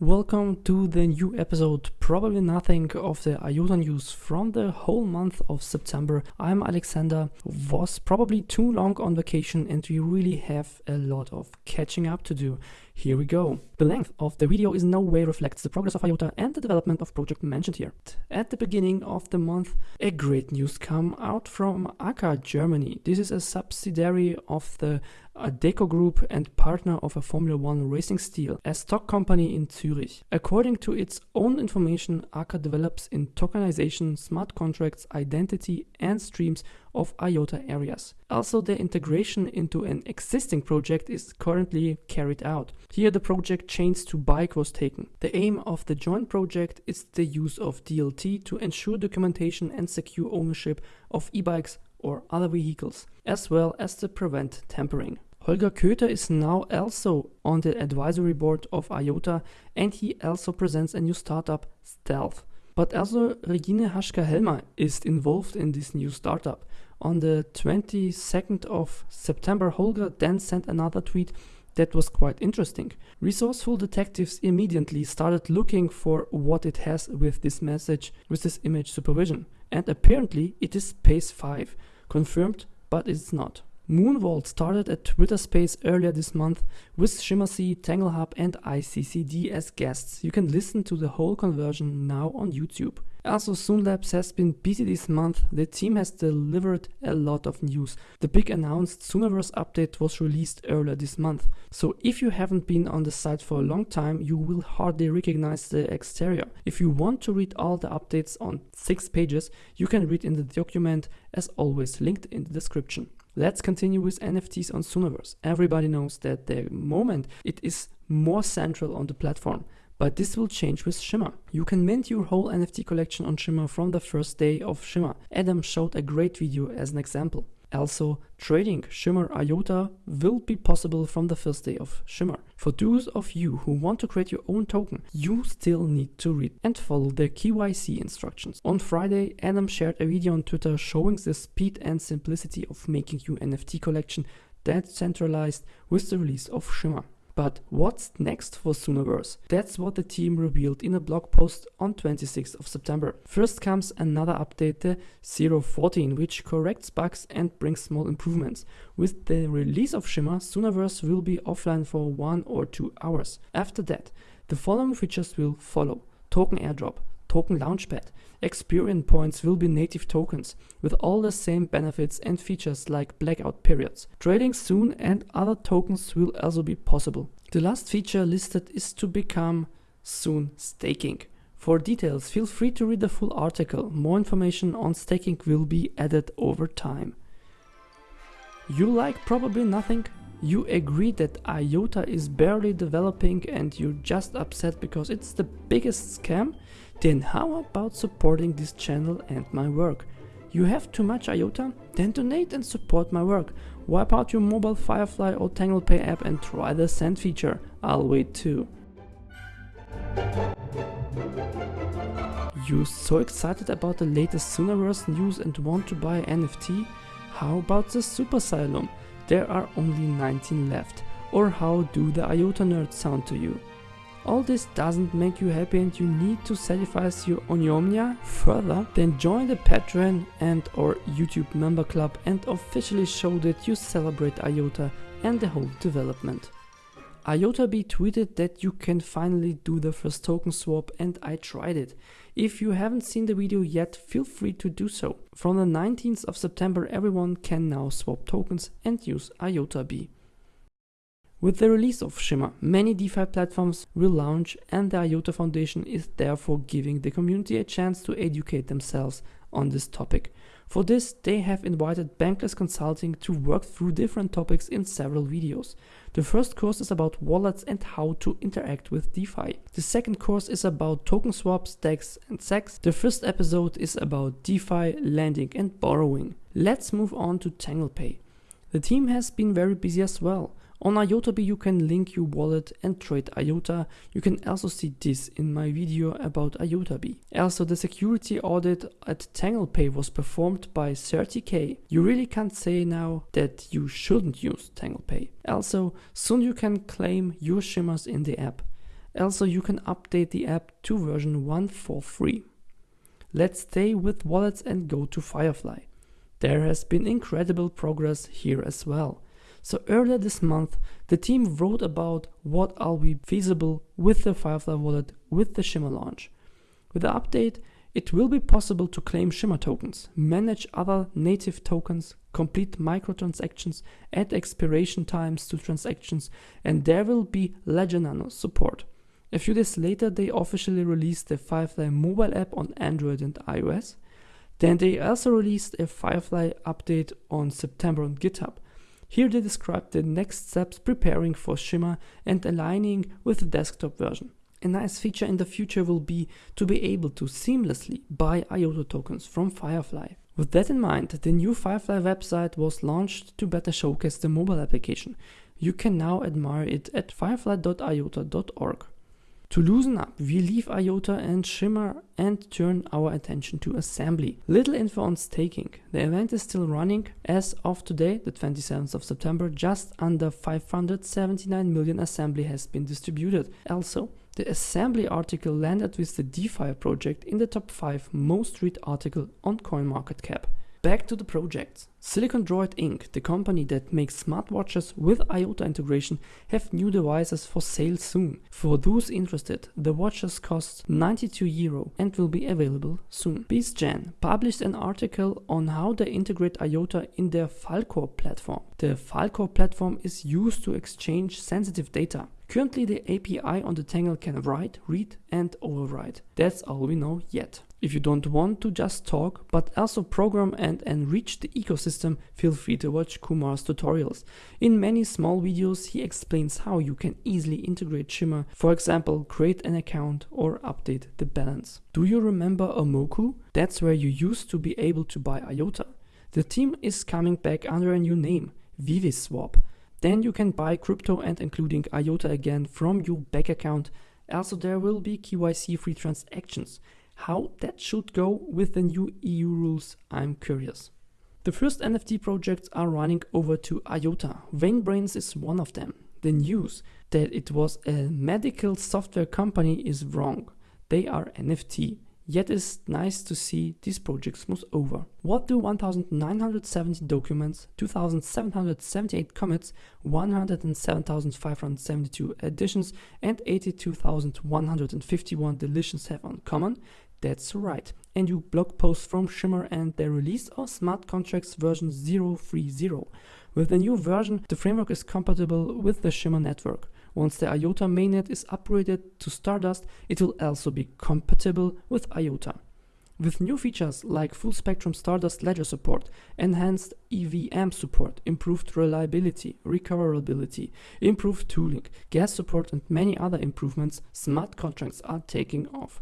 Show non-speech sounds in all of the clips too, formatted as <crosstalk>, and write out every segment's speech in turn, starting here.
Welcome to the new episode, probably nothing of the IOTA news from the whole month of September. I'm Alexander, was probably too long on vacation and we really have a lot of catching up to do. Here we go. The length of the video is no way reflects the progress of IOTA and the development of project mentioned here. At the beginning of the month, a great news come out from AKKA Germany. This is a subsidiary of the Adecco Group and partner of a Formula One Racing Steel, a stock company in Zurich. According to its own information, AKKA develops in tokenization, smart contracts, identity, and streams of IOTA areas. Also, the integration into an existing project is currently carried out. Here, the project Chains to Bike was taken. The aim of the joint project is the use of DLT to ensure documentation and secure ownership of e bikes or other vehicles, as well as to prevent tampering. Holger Köther is now also on the advisory board of IOTA and he also presents a new startup, Stealth. But also Regine Haschka-Helmer is involved in this new startup. On the 22nd of September, Holger then sent another tweet that was quite interesting. Resourceful detectives immediately started looking for what it has with this message, with this image supervision. And apparently it is Space 5. Confirmed, but it's not. Moonvault started a Twitter space earlier this month with ShimmerSea, TangleHub and ICCD as guests. You can listen to the whole conversion now on YouTube. Also, Labs has been busy this month. The team has delivered a lot of news. The big announced Soonaverse update was released earlier this month. So if you haven't been on the site for a long time, you will hardly recognize the exterior. If you want to read all the updates on 6 pages, you can read in the document as always linked in the description. Let's continue with NFTs on Soonaverse. Everybody knows that the moment it is more central on the platform, but this will change with Shimmer. You can mint your whole NFT collection on Shimmer from the first day of Shimmer. Adam showed a great video as an example. Also, trading Shimmer IOTA will be possible from the first day of Shimmer. For those of you who want to create your own token, you still need to read and follow the KYC instructions. On Friday, Adam shared a video on Twitter showing the speed and simplicity of making your NFT collection decentralized with the release of Shimmer. But what's next for Soonaverse? That's what the team revealed in a blog post on 26th of September. First comes another update, the 014, which corrects bugs and brings small improvements. With the release of Shimmer, Soonaverse will be offline for one or two hours. After that, the following features will follow. Token airdrop, token launchpad. Experience points will be native tokens with all the same benefits and features like blackout periods. Trading soon and other tokens will also be possible. The last feature listed is to become soon staking. For details, feel free to read the full article. More information on staking will be added over time. You like probably nothing? You agree that IOTA is barely developing and you're just upset because it's the biggest scam? Then how about supporting this channel and my work? You have too much IOTA? Then donate and support my work. Wipe out your mobile Firefly or TanglePay app and try the send feature. I'll wait too. You're so excited about the latest Soonaverse news and want to buy NFT? How about the Super Asylum? There are only 19 left. Or how do the IOTA nerds sound to you? All this doesn't make you happy and you need to satisfy your onyomnia further, then join the Patreon and or YouTube member club and officially show that you celebrate IOTA and the whole development. IOTA tweeted that you can finally do the first token swap and I tried it. If you haven't seen the video yet, feel free to do so. From the 19th of September everyone can now swap tokens and use IOTA B. With the release of Shimmer, many DeFi platforms will launch and the IOTA Foundation is therefore giving the community a chance to educate themselves on this topic. For this, they have invited Bankers Consulting to work through different topics in several videos. The first course is about wallets and how to interact with DeFi. The second course is about token swaps, DEX and CEX. The first episode is about DeFi, lending and borrowing. Let's move on to TanglePay. The team has been very busy as well. On IOTAB you can link your wallet and trade IOTA. You can also see this in my video about IOTAB. Also the security audit at TanglePay was performed by CertiK. You really can't say now that you shouldn't use TanglePay. Also soon you can claim your shimmers in the app. Also, you can update the app to version 1 for free. Let's stay with wallets and go to Firefly. There has been incredible progress here as well. So earlier this month, the team wrote about what will be feasible with the Firefly wallet with the Shimmer launch. With the update, it will be possible to claim Shimmer tokens, manage other native tokens, complete microtransactions, add expiration times to transactions, and there will be Ledger Nano support. A few days later, they officially released the Firefly mobile app on Android and iOS. Then they also released a Firefly update on September on GitHub. Here they describe the next steps preparing for Shimmer and aligning with the desktop version. A nice feature in the future will be to be able to seamlessly buy IOTA tokens from Firefly. With that in mind, the new Firefly website was launched to better showcase the mobile application. You can now admire it at firefly.iota.org. To loosen up, we leave IOTA and Shimmer and turn our attention to assembly. Little info on staking. The event is still running. As of today, the 27th of September, just under 579 million assembly has been distributed. Also, the assembly article landed with the DeFi project in the top 5 most read article on CoinMarketCap. Back to the projects. Silicon Droid Inc., the company that makes smartwatches with IOTA integration, have new devices for sale soon. For those interested, the watches cost 92 euro and will be available soon. BeastGen published an article on how they integrate IOTA in their Falcor platform. The Falcor platform is used to exchange sensitive data. Currently, the API on the Tangle can write, read, and overwrite. That's all we know yet. If you don't want to just talk, but also program and enrich the ecosystem, feel free to watch Kumar's tutorials. In many small videos, he explains how you can easily integrate Shimmer, for example, create an account or update the balance. Do you remember Omoku? That's where you used to be able to buy IOTA. The team is coming back under a new name, ViviSwap. Then you can buy crypto and including IOTA again from your bank account. Also, there will be KYC free transactions. How that should go with the new EU rules, I'm curious. The first NFT projects are running over to IOTA. VainBrains is one of them. The news that it was a medical software company is wrong. They are NFT. Yet it's nice to see these projects move over. What do 1970 documents, 2778 commits, 107,572 additions, and 82,151 deletions have on common? That's right. A new blog post from Shimmer and their release of smart contracts version 030. With the new version, the framework is compatible with the Shimmer network. Once the IOTA mainnet is upgraded to Stardust, it will also be compatible with IOTA. With new features like full spectrum Stardust ledger support, enhanced EVM support, improved reliability, recoverability, improved tooling, gas support, and many other improvements, smart contracts are taking off.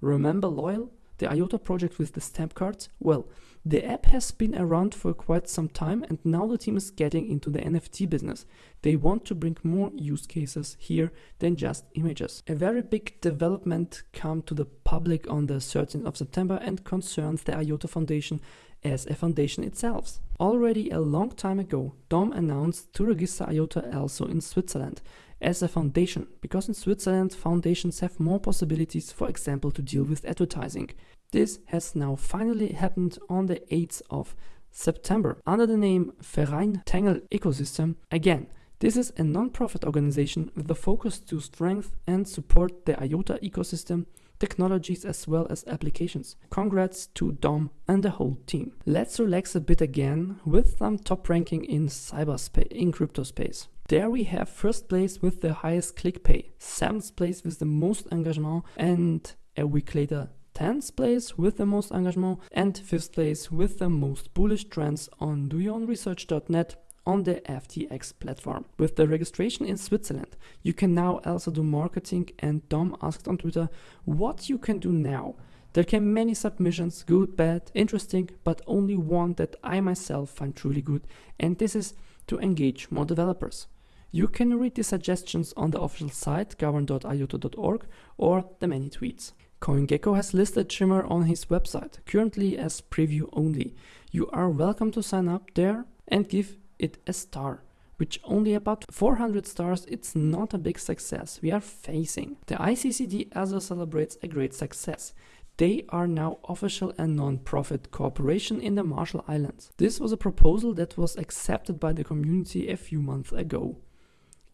Remember Loyal, the IOTA project with the stamp cards? Well, the app has been around for quite some time and now the team is getting into the NFT business. They want to bring more use cases here than just images. A very big development came to the public on the 13th of September and concerns the IOTA Foundation as a foundation itself. Already a long time ago, DOM announced to register IOTA also in Switzerland as a foundation, because in Switzerland foundations have more possibilities, for example, to deal with advertising. This has now finally happened on the 8th of September under the name Verein Tangle Ecosystem. Again, this is a non-profit organization with the focus to strengthen and support the IOTA ecosystem, technologies as well as applications. Congrats to Dom and the whole team. Let's relax a bit again with some top ranking in cyberspace in crypto space. There we have first place with the highest click pay, seventh place with the most engagement, and a week later 10th place with the most engagement, and 5th place with the most bullish trends on doyourresearch.net on the FTX platform. With the registration in Switzerland, you can now also do marketing and Dom asked on Twitter what you can do now. There came many submissions, good, bad, interesting, but only one that I myself find truly good, and this is to engage more developers. You can read the suggestions on the official site govern.iota.org or the many tweets. CoinGecko has listed Shimmer on his website, currently as preview only. You are welcome to sign up there and give it a star. which only about 400 stars, it's not a big success we are facing. The ICCD also celebrates a great success. They are now official and non-profit corporation in the Marshall Islands. This was a proposal that was accepted by the community a few months ago.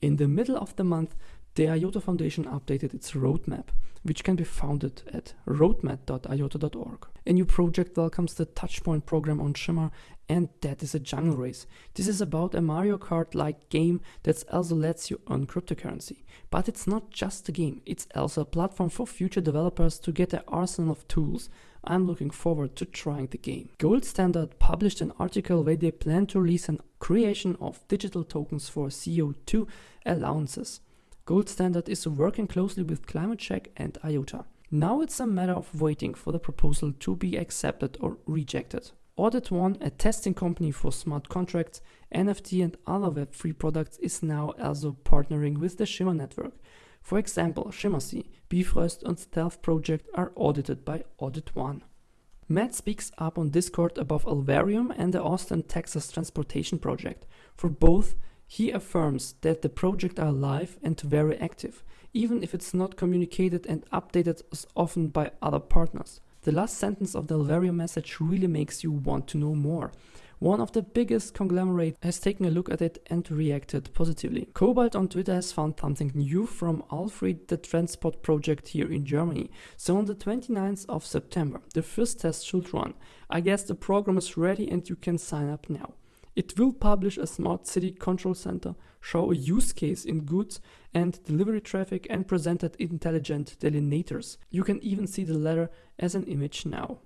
In the middle of the month, the IOTA Foundation updated its roadmap, which can be found at roadmap.iota.org. A new project welcomes the Touchpoint program on Shimmer, and that is a jungle race. This is about a Mario Kart like game that also lets you earn cryptocurrency. But it's not just a game, it's also a platform for future developers to get an arsenal of tools. I'm looking forward to trying the game. Gold Standard published an article where they plan to release an creation of digital tokens for CO2 allowances. Gold Standard is working closely with Climate Check and IOTA. Now it's a matter of waiting for the proposal to be accepted or rejected. Audit One, a testing company for smart contracts, NFT, and other Web3 products, is now also partnering with the Shimmer network. For example, ShimmerSea, Bifrost, and Stealth Project are audited by Audit One. Matt speaks up on Discord about Alvarium and the Austin, Texas Transportation Project. For both, he affirms that the project are live and very active, even if it's not communicated and updated as often by other partners. The last sentence of the Alvarium message really makes you want to know more. One of the biggest conglomerates has taken a look at it and reacted positively. Cobalt on Twitter has found something new from Alfred the Transport project here in Germany. So on the 29th of September, the first test should run. I guess the program is ready and you can sign up now. It will publish a smart city control center, show a use case in goods and delivery traffic, and presented intelligent delineators. You can even see the letter as an image now.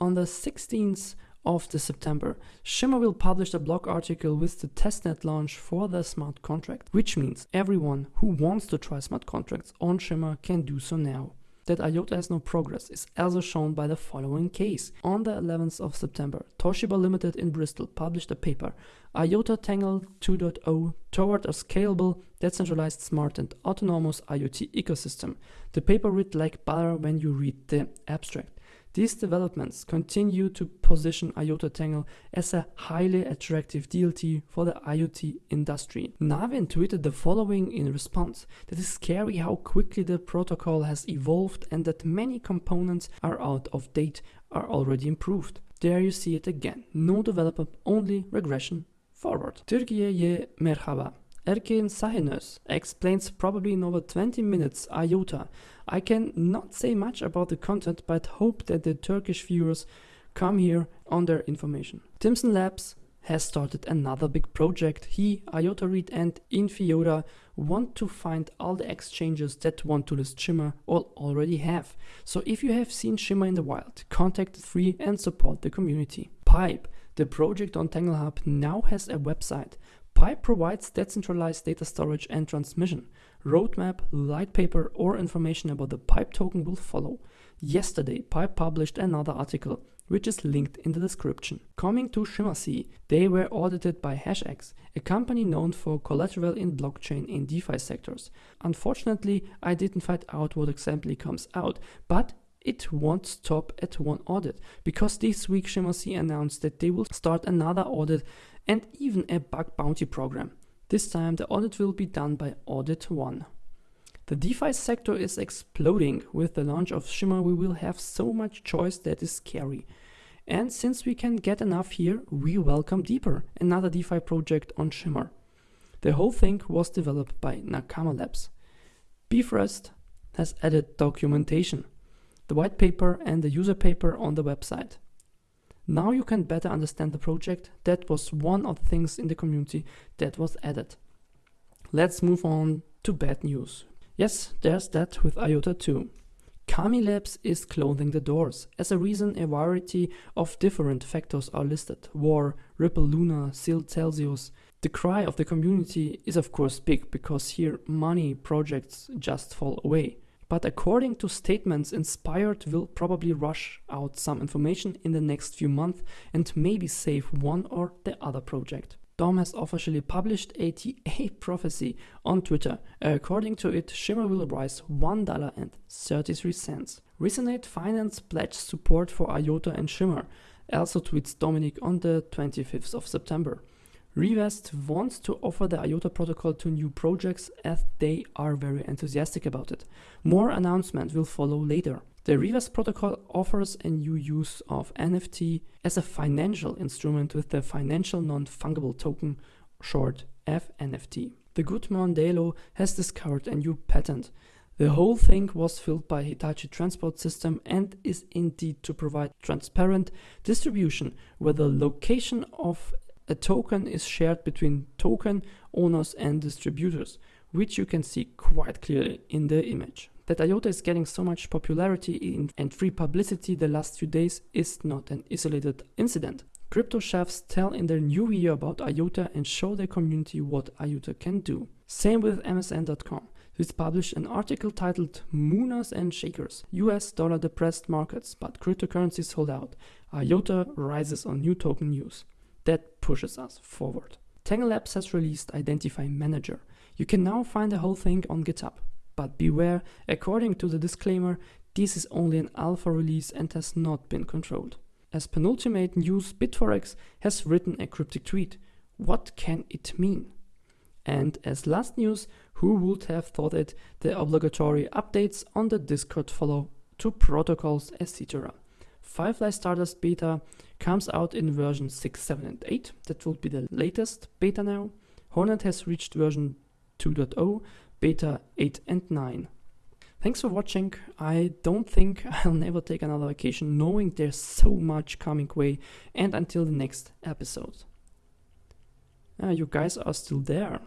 On the 16th of the September, Shimmer will publish a blog article with the testnet launch for the smart contract, which means everyone who wants to try smart contracts on Shimmer can do so now that IOTA has no progress is also shown by the following case. On the 11th of September, Toshiba Limited in Bristol published a paper, IOTA Tangle 2.0 toward a scalable, decentralized, smart and autonomous IoT ecosystem. The paper read like butter when you read the abstract. These developments continue to position IOTA Tangle as a highly attractive DLT for the IoT industry. Navin tweeted the following in response that is scary how quickly the protocol has evolved and that many components are out of date are already improved. There you see it again. No developer, only regression forward. Türkiye ye merhaba. Erkin Sahinus explains probably in over 20 minutes IOTA. I can not say much about the content, but hope that the Turkish viewers come here on their information. Timson Labs has started another big project. He, IOTA Read and Infiota want to find all the exchanges that want to list Shimmer or already have. So if you have seen Shimmer in the wild, contact the free and support the community. Pipe, the project on TangleHub now has a website. Pipe provides decentralized data storage and transmission. Roadmap, light paper, or information about the Pipe token will follow. Yesterday, Pipe published another article, which is linked in the description. Coming to ShimmerSea, they were audited by HashEx, a company known for collateral in blockchain and DeFi sectors. Unfortunately, I didn't find out what exactly comes out, but it won't stop at one audit because this week ShimmerSea announced that they will start another audit and even a bug bounty program. This time the audit will be done by Audit 1. The DeFi sector is exploding. With the launch of Shimmer, we will have so much choice that is scary. And since we can get enough here, we welcome Deeper, another DeFi project on Shimmer. The whole thing was developed by Nakama Labs. Bifrost has added documentation, the white paper and the user paper on the website. Now you can better understand the project. That was one of the things in the community that was added. Let's move on to bad news. Yes, there's that with IOTA too. Kami Labs is closing the doors. As a reason, a variety of different factors are listed. War, Ripple Luna, Sealed Celsius. The cry of the community is of course big because here money projects just fall away. But according to statements, Inspired will probably rush out some information in the next few months and maybe save one or the other project. Dom has officially published a TA <laughs> prophecy on Twitter. According to it, Shimmer will rise $1.33. Resonate Finance pledged support for IOTA and Shimmer, also tweets Dominic on the 25th of September. Revest wants to offer the IOTA protocol to new projects as they are very enthusiastic about it. More announcements will follow later. The Revest protocol offers a new use of NFT as a financial instrument with the financial non-fungible token, short FNFT. The good Mondelo has discovered a new patent. The whole thing was filled by Hitachi Transport System and is indeed to provide transparent distribution where the location of a token is shared between token owners and distributors, which you can see quite clearly in the image. That IOTA is getting so much popularity and free publicity the last few days is not an isolated incident. Crypto chefs tell in their new video about IOTA and show their community what IOTA can do. Same with MSN.com. This published an article titled Mooners and Shakers US dollar depressed markets, but cryptocurrencies hold out. IOTA rises on new token news that pushes us forward. Tangle Labs has released Identify Manager. You can now find the whole thing on GitHub. But beware, according to the disclaimer, this is only an alpha release and has not been controlled. As penultimate news, Bitforex has written a cryptic tweet. What can it mean? And as last news, who would have thought it, the obligatory updates on the Discord follow to protocols, etc. Firefly Stardust beta comes out in version 6, 7, and 8. That will be the latest beta now. Hornet has reached version 2.0, beta 8 and 9. Thanks for watching. I don't think <laughs> I'll never take another vacation knowing there's so much coming way and until the next episode. Uh, you guys are still there.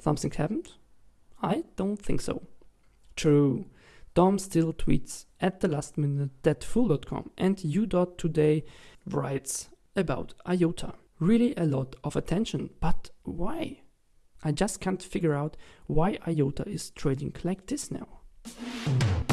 Something happened? I don't think so. True. Dom still tweets at the last minute that fool.com and u.today writes about IOTA. Really a lot of attention, but why? I just can't figure out why IOTA is trading like this now.